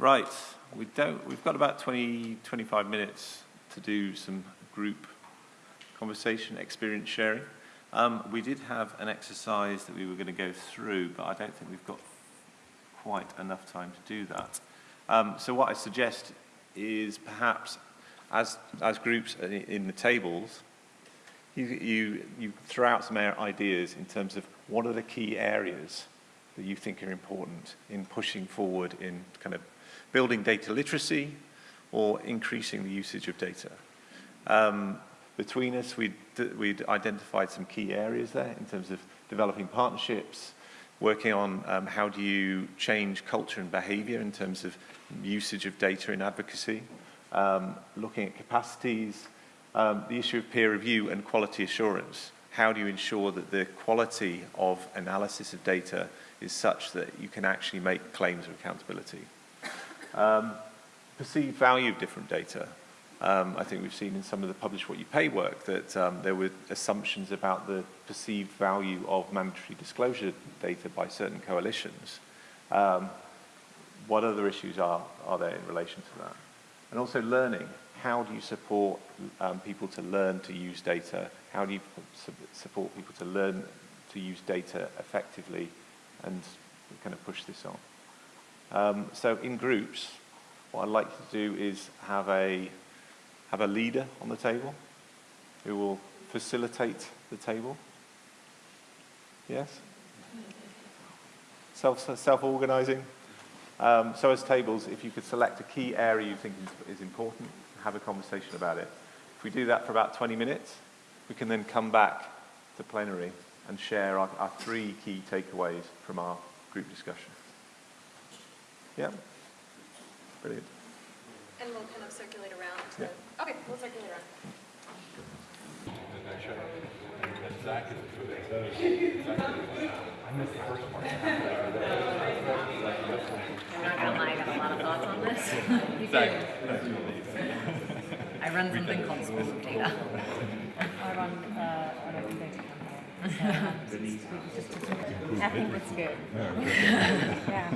Right, we don't, we've got about 20, 25 minutes to do some group conversation, experience sharing. Um, we did have an exercise that we were going to go through, but I don't think we've got quite enough time to do that. Um, so what I suggest is perhaps as, as groups in the tables, you, you, you throw out some ideas in terms of what are the key areas that you think are important in pushing forward in kind of building data literacy or increasing the usage of data. Um, between us, we'd, we'd identified some key areas there in terms of developing partnerships, working on um, how do you change culture and behavior in terms of usage of data in advocacy, um, looking at capacities, um, the issue of peer review and quality assurance. How do you ensure that the quality of analysis of data is such that you can actually make claims of accountability? Um, perceived value of different data. Um, I think we've seen in some of the publish what you pay work that um, there were assumptions about the perceived value of mandatory disclosure data by certain coalitions. Um, what other issues are, are there in relation to that? And also learning. How do you support um, people to learn to use data? How do you support people to learn to use data effectively and kind of push this on? Um, so in groups, what I'd like to do is have a have a leader on the table who will facilitate the table. Yes? Self, self-organizing. Um, so as tables, if you could select a key area you think is, important, have a conversation about it. If we do that for about 20 minutes, we can then come back to plenary and share our, our three key takeaways from our group discussion. Yeah? Brilliant. And we'll kind of circulate around. To, yeah. Okay, we'll circulate around. I missed the first part. I'm not gonna lie, I got a lot of thoughts on this. you I run something called School of Data. I run uh, an open data campaign. I think it's good. yeah.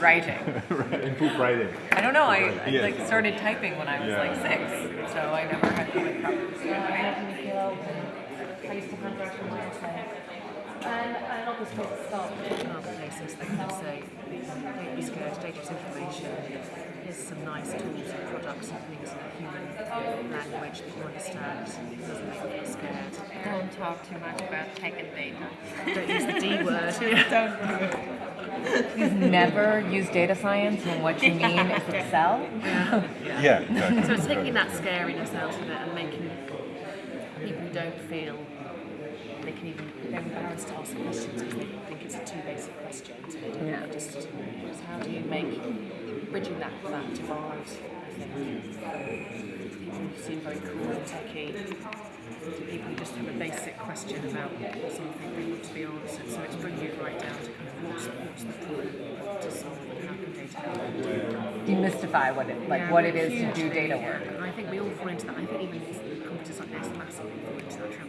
Writing. Improve writing. I don't know. I, I yeah. like started typing when I was yeah. like six, so I never had comic problems. Yeah, I used to handwrite on my essay. I love this place to start. Other places they can say, don't be scared, data is information. Here's some nice tools and products and things in a human language that you understand. Doesn't make you scared. Don't talk too much about tech and data. Don't use the D word. don't do it. Please never use data science when what you mean is Excel. Yeah. yeah. yeah exactly. So it's taking that scariness out of it and making people who don't feel they can even they're embarrassed to ask questions because they think it's a too basic question. So they don't yeah. just, just how do you make bridging that that divide? People who seem very cool and techy to people who just have a basic question about something they want to be answered. So it's bringing it right down to kind of what's, what's the problem to solve Demystify what it like yeah, what it is to do data work. And I think we all fall into that. I think even companies like Nestlé fall into that trap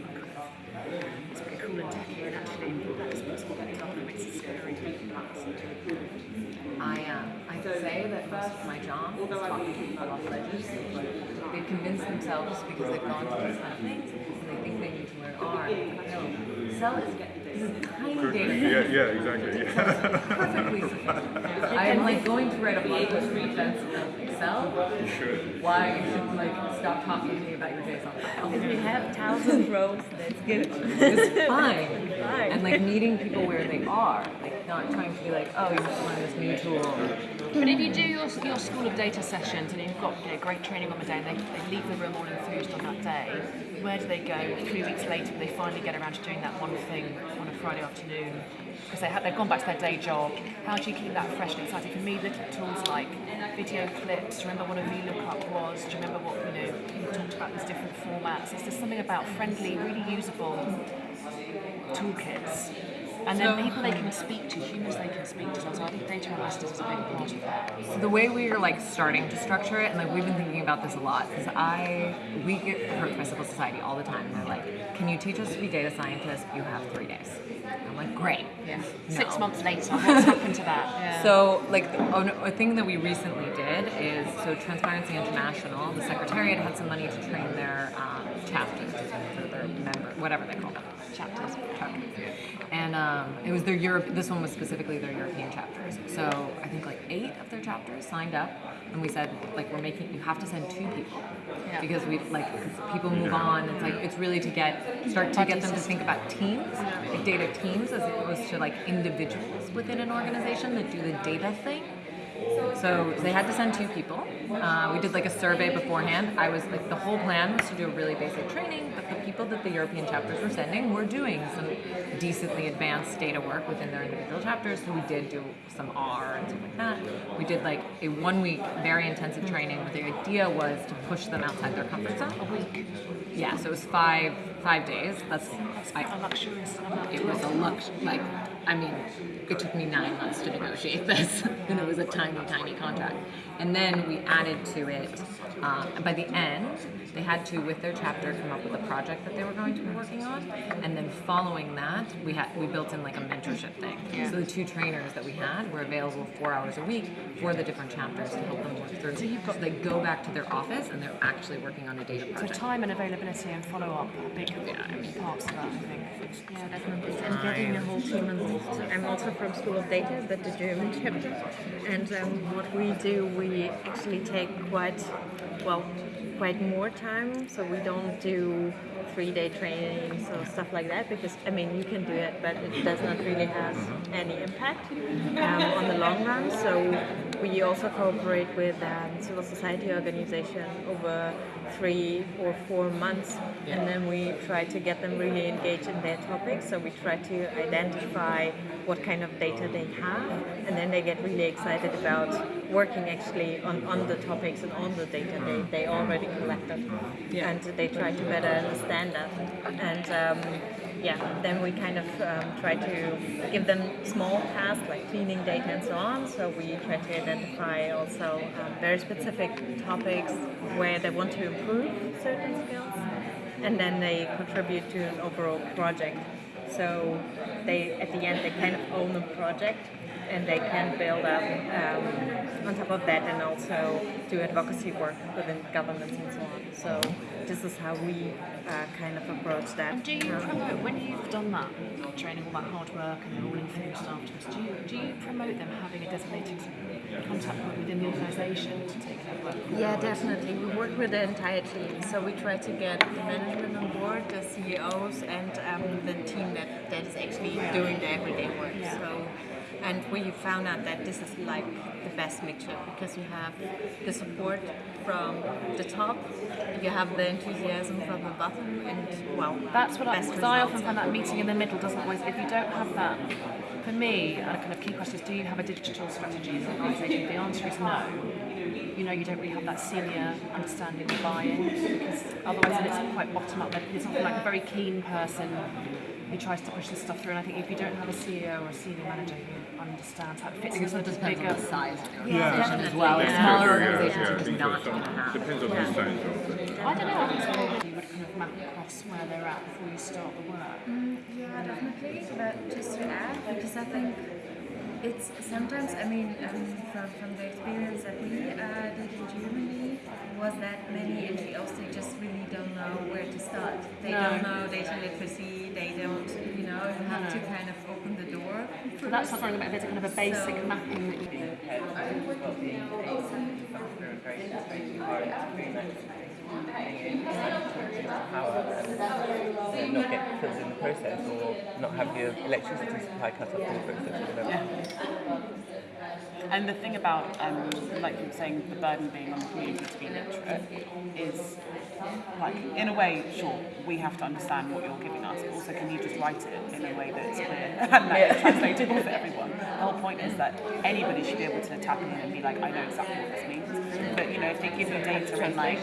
it's very cool and techy and actually that's what's what makes it scary I, uh, I say that first my job is talking to people off ledges. They convince themselves because they've gone through these kind of things and they think they need to learn R. No, sell is tiny data. Yeah, yeah, exactly. Yeah. Perfectly sufficient. I'm like going to write a blog post in defense of Excel. You should. Why you should like stop talking to me about your JSON file. If you have thousand rows, that's good. It's fine. fine. And like meeting people where they are, like not trying to be like, oh, you have to learn this new tool. But if you do your, your school of data sessions and you've got you know, great training on the day and they, they leave the room all enthused on that day, where do they go three weeks later when they finally get around to doing that one thing on a Friday afternoon? Because they have, they've gone back to their day job. How do you keep that fresh and exciting? For me, little tools like video clips, do you remember what a VLOOKUP was? Do you remember what, you know, people talked about these different formats? It's just something about friendly, really usable toolkits And then So- people they can speak to, humans they can speak to. So I think data analysis is a big part of that. So the way we are like starting to structure it, and like we've been thinking about this a lot, because I we get approached by civil society all the time. And they're like, "Can you teach us to be data scientists? You have three days." I'm like, "Great." Yeah. No. Six months later, what's happened to that? So, like, a, a thing that we recently did is so Transparency International, the Secretariat had some money to train their um, chapters, or their member, whatever they call them, chapters, chapters. And um, it was their Europe. This one was specifically their European chapters. So I think like eight of their chapters signed up, and we said like we're making you have to send two people Yeah. because we like people move on. It's like it's really to get start to get them to think about teams, like data teams, as opposed to like individuals within an organization that do the data thing. So they had to send two people. Uh, we did like a survey beforehand. I was like, the whole plan was to do a really basic training, but the people that the European chapters were sending were doing some decently advanced data work within their individual chapters. So we did do some R and stuff like that. We did like a one week, very intensive training where the idea was to push them outside their comfort zone. A week. Yeah, so it was five five days. That's I, A luxurious amount. it was a lux like I mean, it took me nine months to negotiate this, and it was a tiny, tiny contract. And then we added to it. And by the end, they had to, with their chapter, come up with a project that they were going to be working on. And then following that, we had we built in like a mentorship thing. Yeah. So the two trainers that we had were available four hours a week for the different chapters to help them work through. So you've got they go back to their office and they're actually working on a data project. So time and availability and follow up are big parts of that, I think. Yeah, definitely. And getting a whole team involved. I'm also from School of Data, but the German chapter. And um, what we do, we actually take quite, well, quite more time. So we don't do three-day trainings or stuff like that because I mean you can do it, but it does not really have any impact um, on the long run. So we also cooperate with um, civil society organization over three or four months, and then we try to get them really engaged in their topics. So we try to identify what kind of data they have, and then they get really excited about working actually on, on the topics and on the data they, they already collected, and they try to better understand that. And um, yeah, then we kind of um, try to give them small tasks like cleaning data and so on. So we try to identify also um, very specific topics where they want to improve certain skills, and then they contribute to an overall project. So they, at the end, they kind of own the project, and they can build up um, on top of that, and also do advocacy work within governments and so on. So this is how we uh, kind of approach that. And do you Um, promote, when you've done that, training all that hard work and they're all influenced afterwards, do you, do you promote them having a designated contact point within the organisation to take that work? Yeah, definitely. We work with the entire team. So we try to get the management on board, the CEOs, and um, the team that, that is actually doing the everyday work. So, and we found out that this is like the best mixture because you have the support from the top, you have the enthusiasm from the bottom, and well, That's what I, because I often find that meeting in the middle doesn't always, if you don't have that, for me, a kind of key question is do you have a digital strategy as an organisation? The answer is no. You know, you don't really have that senior understanding of buy-in because otherwise it's quite bottom up. It's often like a very keen person who tries to push this stuff through. And I think if you don't have a CEO or a senior manager who understands how it fits Because into it the depends on bigger the size of the Yeah, as well. Yeah. Smaller Yeah, organizations yeah, are just yeah. not going to have. Depends on the size of it. I don't know. I think so. You would kind of map across where they're at before you start the work. Yeah, definitely. But just to add, because I think it's sometimes, I mean, um, from, from the experience that we uh, did in Germany, was that many NGOs, they just really don't know where to start. They No. don't know data literacy, have to kind of open the door. So that's something about there's a kind of a basic So- mapping that you and not get killed in the process or not have your electricity supply cut off in the process or whatever. And the thing about, um, like you were saying, the burden being on the community to be literate is, like, in a way, sure, we have to understand what you're giving us, but also can you just write it in a way that's clear and that is translatable for everyone? The whole point is that anybody should be able to tap in and be like, I know exactly what this means. But, you know, if they give you data and like,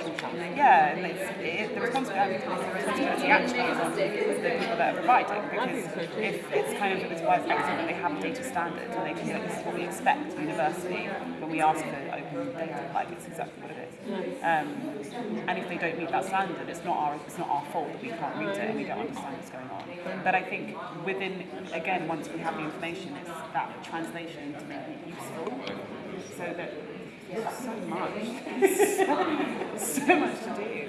yeah, yeah, and it's, it, the responsibility, actually is on the people that are providing because if it's kind of it's why it's excellent that they have a data standard and they can say this is what we expect universally when we ask for open data, like it's exactly what it is. Um, and if they don't meet that standard, it's not our it's not our fault that we can't read it and we don't understand what's going on. But I think within again once we have the information, it's that translation to make it useful so that so much, so much to do.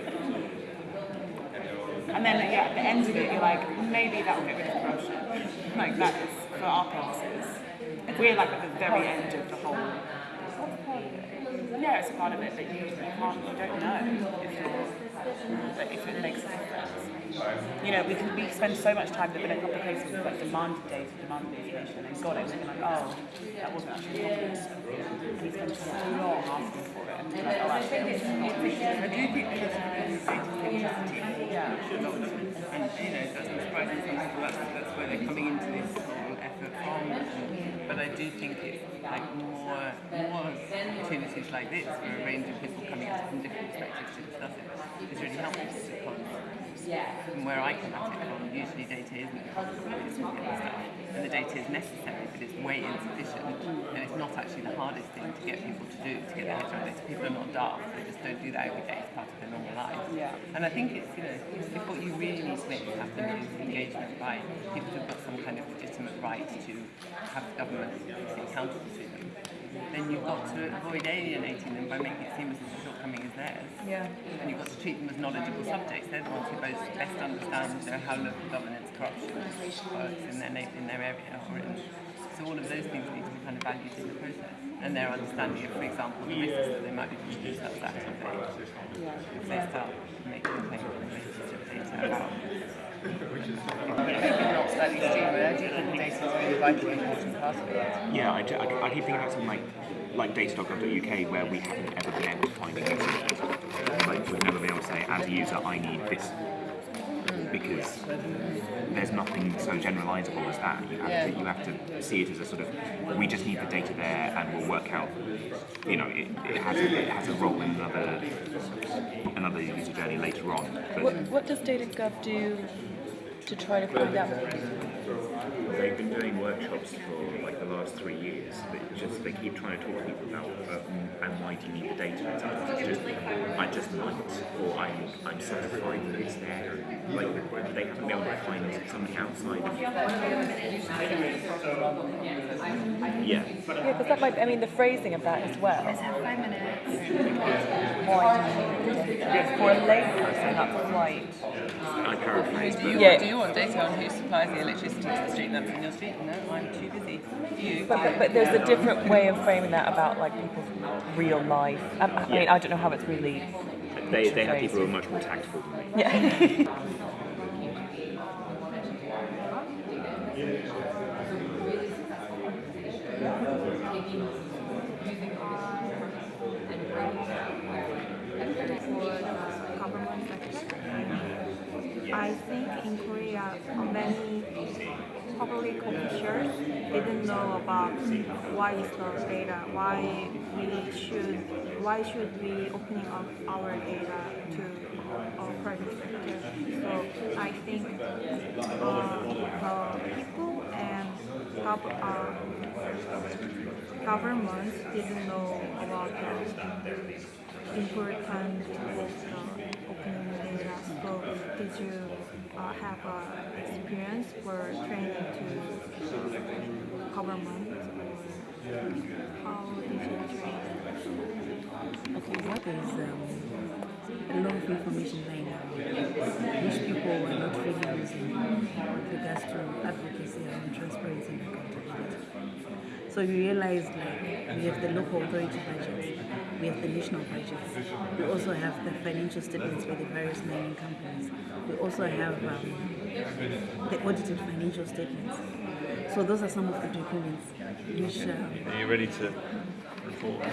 And then yeah, at the end of it, you're like, maybe that will get rid of corruption. Like that is for our purposes. We're like at the very end of the whole. Yeah, it's a part of it, but you, you can't, you don't know if you're, if it makes a difference. You know, we can we spend so much time. A couple of cases of like demanded data, demanded information, and got it, and like, oh, that wasn't actually happening. And he spent too long asking for it, and like, oh, actually, it's not. I do think there's a authenticity. Yeah. And, you know, surprise me some people that's, that's where they're coming into this whole effort from. And, but I do think it's like more, more opportunities like this for a range of people coming it from different perspectives to discuss it. Is really helpful because from where I come at it from, usually data isn't the problem, it's all the other stuff. And the data is necessary, but it's way insufficient. And it's not actually the hardest thing to get people to do, to get their heads around it. People are not daft, they just don't do that every day, it's part of their normal life. Yeah. And I think it's, you know, if what you really need to make happen is engagement by people who've got some kind of legitimate right to have the government accountable to them, then you've got to avoid alienating them by making it seem as if the shortcoming is theirs. Yeah. And you've got to treat them as knowledgeable subjects. They're the ones who both best understand you know, how local governance, corruption works in their, in their area. Or in, so all of those things need to be kind of valued in the process. And their understanding of, for example, the risks that they might be putting themselves at if they, if they start making claims on the basis of data about A. Yeah, I, I, I keep thinking about something like like data.gov.uk where we haven't ever been able to find an answer. Like we've never been able to say, as a user, I need this because there's nothing so generalizable as that. You have, Yeah. to, you have to see it as a sort of, we just need the data there and we'll work out, you know, it, it, has, a, it has a role in another, another user journey later on. What, what does DataGov do to try to find out? They've been doing workshops for like the last three years. They just they keep trying to talk to people about um, and why do you need the data? It's just I just might, or I'm I'm satisfied that it's there. Like they haven't been able to find something outside of yeah. Yeah, because that might, I mean, the phrasing of that as well. Five minutes. Why do you need the data? For a layperson, that's quite. I paraphrase, Do you, Yeah. do you want data on who supplies the electricity to the street lamps in your street? No, I'm too busy. You? But, but, but there's a different way of framing that about like people's real life. Um, I mean, I don't know how it's really. they, they have people who are much more tactful than me. Yeah. government sector. I think in Korea, many public officials didn't know about why is the data, why we should, why should we opening up our data to uh, private sector. So I think uh, the people and gov- uh, governments didn't know about the important of the opening data. So did you uh, have uh, experience for training to government or how did? Okay, what is um, lot of information right now, which people are not really using with regards to advocacy and transparency and accountability. So you realize like we have the local authority budgets, we have the national budgets, we also have the financial statements by the various mining companies, we also have um, the audited financial statements. So those are some of the documents which um, Are you ready to report?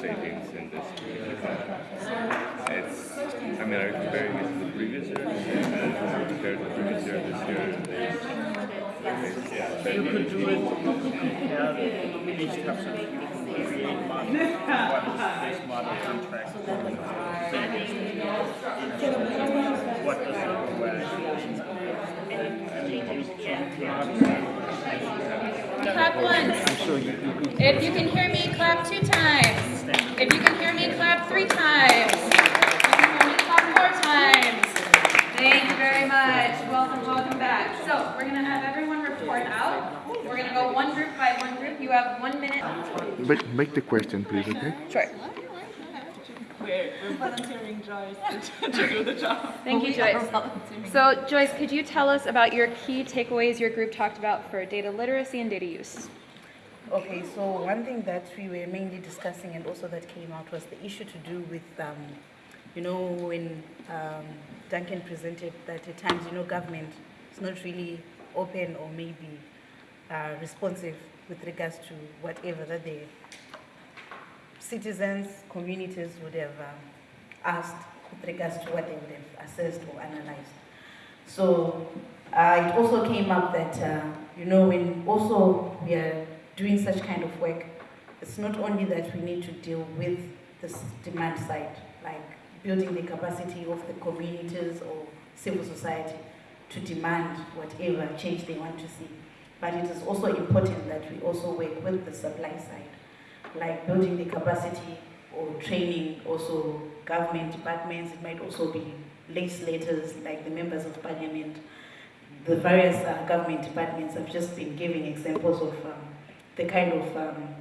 savings in this It's, I mean, are you comparing it to the previous year? And compared to the previous year this year? Yeah, You could do it, compare each tab Clap once. If you can hear me, clap two times. If you can hear me, clap three times. If you can hear me, clap four times. Thank you very much. Welcome, welcome back. So we're gonna have everyone report out. We're gonna go one group by one group. You have one minute. Make, make the question, please, okay? Sure. We're, we're volunteering Joyce to, to do the job. Thank you, Joyce. So Joyce, could you tell us about your key takeaways your group talked about for data literacy and data use? Okay, so one thing that we were mainly discussing and also that came out was the issue to do with, um, you know, when um, Duncan presented that at times, you know, government is not really open or maybe uh, responsive with regards to whatever that the citizens, communities would have um, asked with regards to what they would have assessed or analyzed. So uh, it also came up that, uh, you know, when also we are doing such kind of work, it's not only that we need to deal with this demand side, like building the capacity of the communities or civil society to demand whatever change they want to see. But it is also important that we also work with the supply side, like building the capacity or training also government departments. It might also be legislators, like the members of parliament. The various uh, government departments have just been giving examples of um, the kind of um,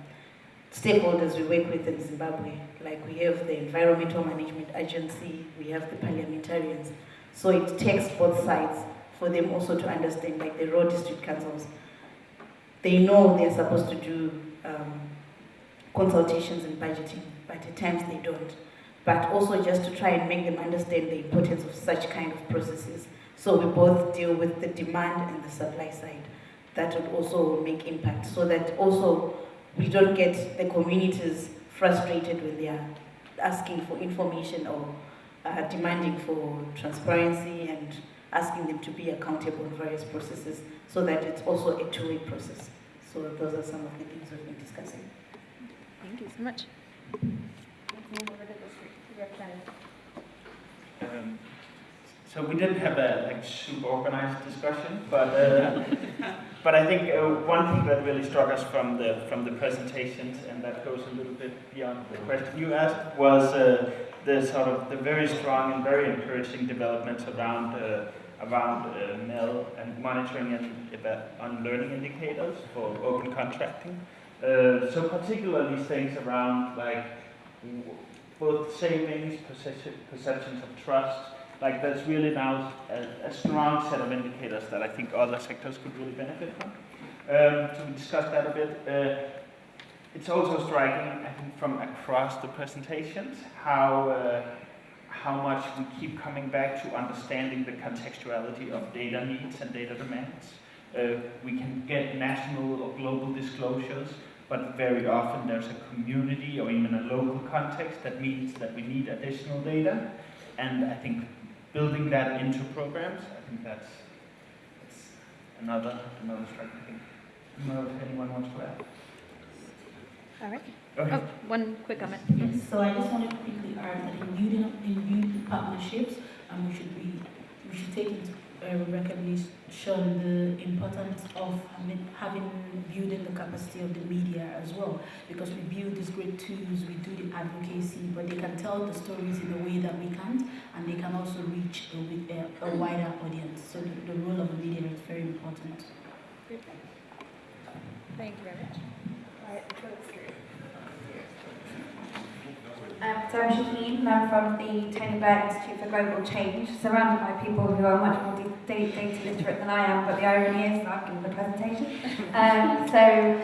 stakeholders we work with in Zimbabwe. Like we have the Environmental Management Agency, we have the parliamentarians. So it takes both sides for them also to understand, like the road district councils. They know they're supposed to do um, consultations and budgeting, but at times they don't. But also just to try and make them understand the importance of such kind of processes. So we both deal with the demand and the supply side. That would also make impact so that also we don't get the communities frustrated when they are asking for information or uh, demanding for transparency and asking them to be accountable in various processes so that it's also a two-way process. So those are some of the things we've been discussing. Thank you so much. Um, so we didn't have a like super organized discussion, but uh, but I think uh, one thing that really struck us from the from the presentations, and that goes a little bit beyond the question you asked, was uh, the sort of the very strong and very encouraging developments around uh, around uh, MEL and monitoring and on learning indicators for open contracting. Uh, so particularly things around like both savings, perceptions of trust. Like there's really now a, a strong set of indicators that I think other sectors could really benefit from. Um, so we discussed that a bit. Uh, it's also striking, I think, from across the presentations, how uh, how much we keep coming back to understanding the contextuality of data needs and data demands. Uh, we can get national or global disclosures, but very often there's a community or even a local context that means that we need additional data. And I think building that into programs, I think that's, that's another another striking thing. I don't know if anyone wants to add. All right. Okay. Oh, one quick comment. Yes, so I just wanted to quickly add that in building, in building partnerships, um, we should be, we should take into uh, recognition the importance of having, having building the capacity of the media as well, because we build these great tools, we do the advocacy, but they can tell the stories in a way that we can't, and they can also reach a, a, a wider audience. So the, the role of the media is very important. Thank you very much. Um, so I'm Shaheen, I'm from the Tony Blair Institute for Global Change, surrounded by people who are much more data, literate than I am, but the irony is I've given the presentation. Um, so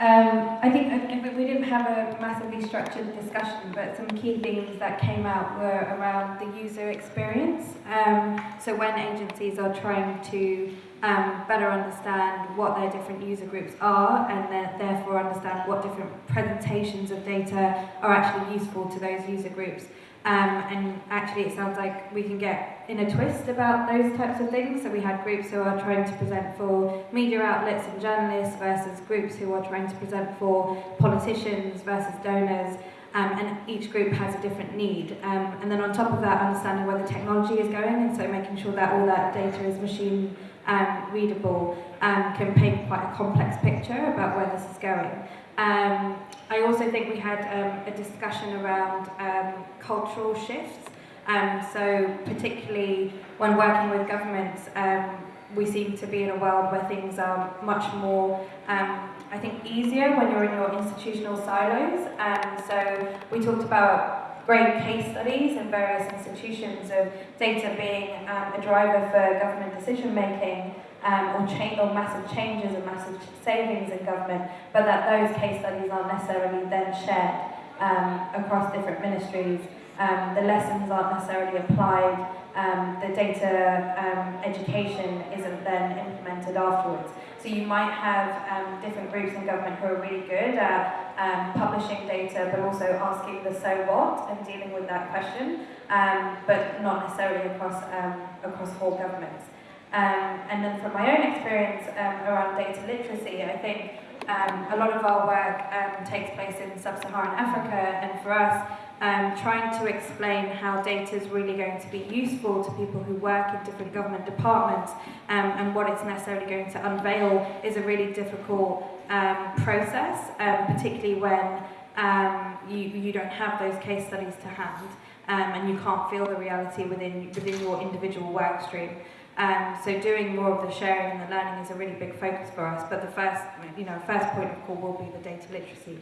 um, I think we didn't have a massively structured discussion, but some key things that came out were around the user experience. Um, so when agencies are trying to um, better understand what their different user groups are and then therefore understand what different presentations of data are actually useful to those user groups. Um, and actually, it sounds like we can get in a twist about those types of things. So we had groups who are trying to present for media outlets and journalists versus groups who are trying to present for politicians versus donors. Um, and each group has a different need. Um, and then on top of that, understanding where the technology is going, and so making sure that all that data is machine um, readable um, can paint quite a complex picture about where this is going. Um, I also think we had um, a discussion around um, cultural shifts. Um, so particularly when working with governments, um, we seem to be in a world where things are much more, um, I think, easier when you're in your institutional silos. Um, so we talked about great case studies in various institutions of data being um, a driver for government decision making um, or, or massive changes and massive savings in government, but that those case studies aren't necessarily then shared um, across different ministries. Um, the lessons aren't necessarily applied. Um, the data education isn't then implemented afterwards. So you might have different groups in government who are really good at um, publishing data, but also asking the so what and dealing with that question, um, but not necessarily across um, across whole governments. Um, and then from my own experience um, around data literacy, I think um, a lot of our work takes place in sub-Saharan Africa, and for us, um, trying to explain how data is really going to be useful to people who work in different government departments um, and what it's necessarily going to unveil is a really difficult um, process, um, particularly when um, you, you don't have those case studies to hand um, and you can't feel the reality within, within your individual work stream. Um, so doing more of the sharing and the learning is a really big focus for us, but the first, you know, first point of call will be the data literacy.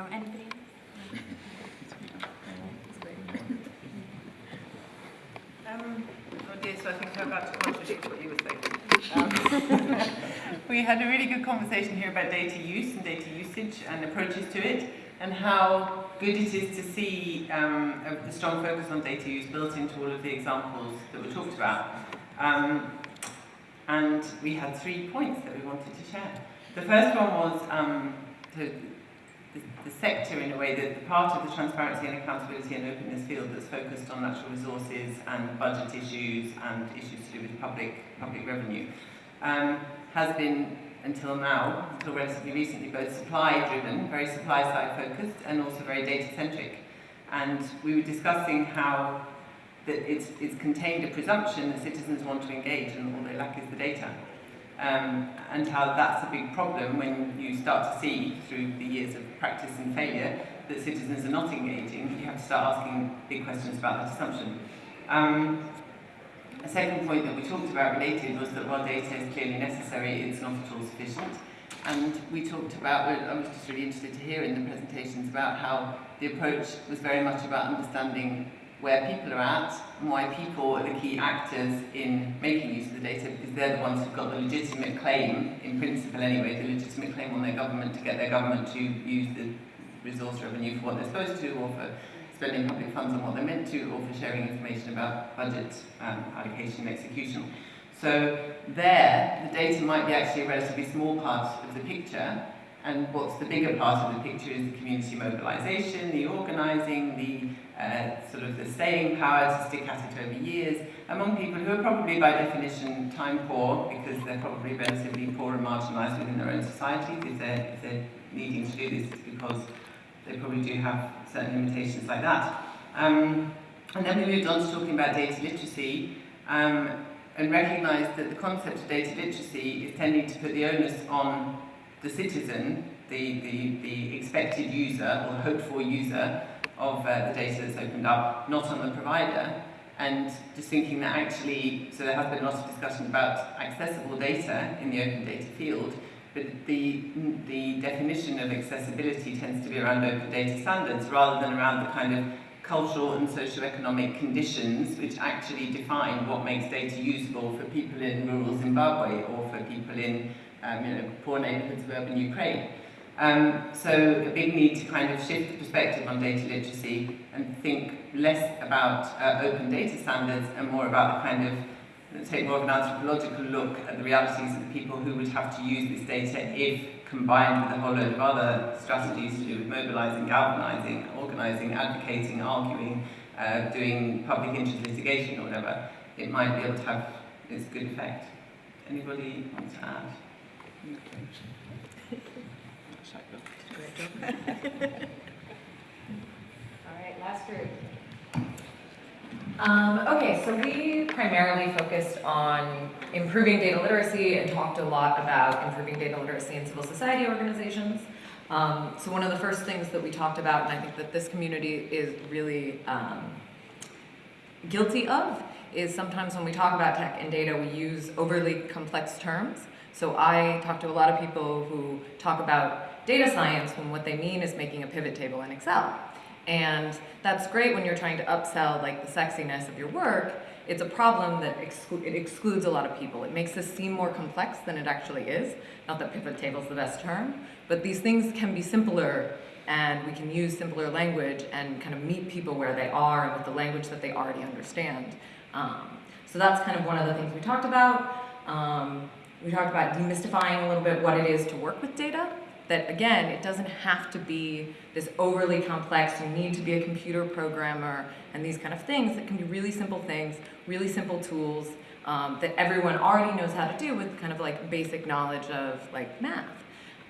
Or anything? Um, oh dear, so I think I'm about to contradict what you were saying. Um, we had a really good conversation here about data use and data usage and approaches to it, and how good it is to see um, a, the strong focus on data use built into all of the examples that were talked about. Um, and we had three points that we wanted to share. The first one was um, to the sector in a way that the part of the transparency and accountability and openness field that's focused on natural resources and budget issues and issues to do with public public revenue um, has been until now, until relatively recently, both supply driven, very supply side focused and also very data centric. And we were discussing how that it's, it's contained a presumption that citizens want to engage and all they lack is the data. Um, and how that's a big problem when you start to see through the years of practice and failure that citizens are not engaging, you have to start asking big questions about that assumption. Um, a second point that we talked about related was that while data is clearly necessary, it's not at all sufficient. And we talked about, I was just really interested to hear in the presentations about how the approach was very much about understanding where people are at and why people are the key actors in making use of the data because they're the ones who've got the legitimate claim, in principle anyway, the legitimate claim on their government to get their government to use the resource revenue for what they're supposed to or for spending public funds on what they're meant to or for sharing information about budget um, allocation and execution. So there, the data might be actually a relatively small part of the picture, and what's the bigger part of the picture is the community mobilisation, the organising, the uh, sort of the staying power to stick at it over years among people who are probably by definition time poor because they're probably relatively poor and marginalised within their own societies if they're, if they're needing to do this it's because they probably do have certain limitations like that. Um, and then we moved on to talking about data literacy um, and recognised that the concept of data literacy is tending to put the onus on the citizen, the, the, the expected user or hoped for user of uh, the data that's opened up, not on the provider. And just thinking that actually, so there has been a lot of discussion about accessible data in the open data field, but the, the definition of accessibility tends to be around open data standards rather than around the kind of cultural and socio-economic conditions which actually define what makes data useful for people in rural Zimbabwe or for people in um, you know, poor neighborhoods of urban Ukraine. Um, so a big need to kind of shift the perspective on data literacy and think less about uh, open data standards and more about the kind of, take more of an anthropological look at the realities of the people who would have to use this data if combined with a whole load of other strategies to do with mobilising, galvanising, organising, advocating, arguing, uh, doing public interest litigation or whatever, it might be able to have its good effect. Anybody want to add? All right, last group. Um, okay, so we primarily focused on improving data literacy and talked a lot about improving data literacy in civil society organizations. Um, so one of the first things that we talked about, and I think that this community is really um, guilty of, is sometimes when we talk about tech and data, we use overly complex terms. So I talk to a lot of people who talk about data science when what they mean is making a pivot table in Excel. And that's great when you're trying to upsell like the sexiness of your work. It's a problem that exclu it excludes a lot of people. It makes this seem more complex than it actually is. Not that pivot table is the best term, but these things can be simpler and we can use simpler language and kind of meet people where they are and with the language that they already understand. Um, so that's kind of one of the things we talked about. Um, we talked about demystifying a little bit what it is to work with data. That again, it doesn't have to be this overly complex, you need to be a computer programmer and these kind of things. It can be really simple things, really simple tools um, that everyone already knows how to do with kind of like basic knowledge of like math.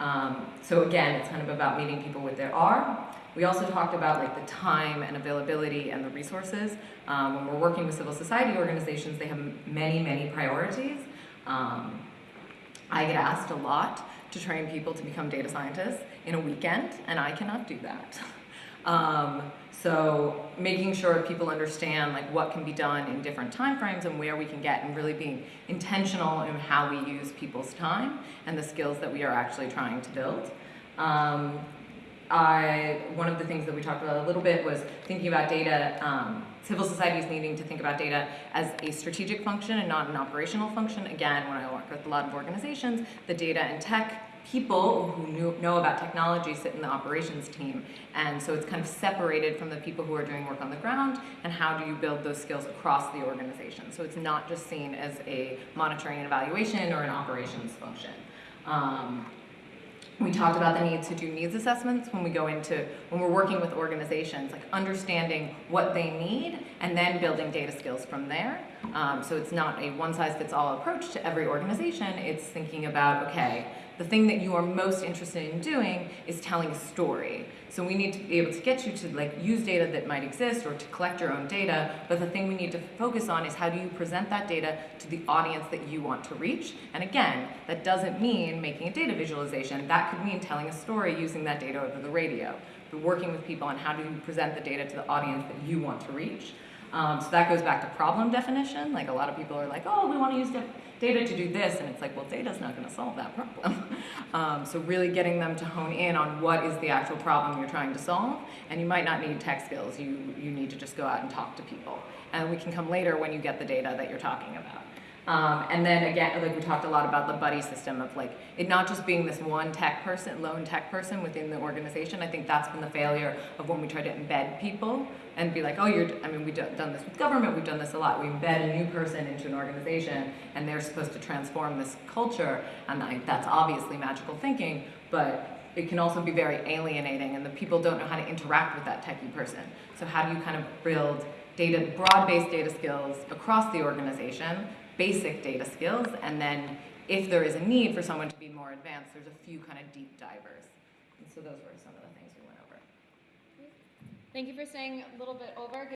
Um, so again, it's kind of about meeting people where they are. We also talked about like the time and availability and the resources. Um, when we're working with civil society organizations, they have many, many priorities. Um, I get asked a lot to train people to become data scientists in a weekend, and I cannot do that. Um, so making sure people understand like what can be done in different time frames and where we can get and really being intentional in how we use people's time and the skills that we are actually trying to build. Um, I, one of the things that we talked about a little bit was thinking about data, um, civil societies needing to think about data as a strategic function and not an operational function. Again, when I work with a lot of organizations, the data and tech people who knew, know about technology sit in the operations team. And so it's kind of separated from the people who are doing work on the ground and how do you build those skills across the organization. So it's not just seen as a monitoring and evaluation or an operations function. Um, we talked about the need to do needs assessments when we go into, when we're working with organizations, like understanding what they need and then building data skills from there. Um, so it's not a one-size-fits-all approach to every organization. It's thinking about, okay, the thing that you are most interested in doing is telling a story. So we need to be able to get you to like use data that might exist or to collect your own data, but the thing we need to focus on is how do you present that data to the audience that you want to reach. And again, that doesn't mean making a data visualization. That could mean telling a story using that data over the radio. But working with people on how do you present the data to the audience that you want to reach. Um, so that goes back to problem definition. Like a lot of people are like, oh, we want to use data to do this. And it's like, well, data's not going to solve that problem. um, so really getting them to hone in on what is the actual problem you're trying to solve. And you might not need tech skills. You, you need to just go out and talk to people. And we can come later when you get the data that you're talking about. Um, and then again, like we talked a lot about the buddy system of like it not just being this one tech person, lone tech person within the organization. I think that's been the failure of when we try to embed people and be like, oh, you're, I mean, we've done this with government, we've done this a lot. We embed a new person into an organization and they're supposed to transform this culture. And that's obviously magical thinking, but it can also be very alienating and the people don't know how to interact with that techie person. So how do you kind of build data, broad-based data skills across the organization basic data skills, and then if there is a need for someone to be more advanced, there's a few kind of deep divers. And so those were some of the things we went over. Thank you for staying a little bit over.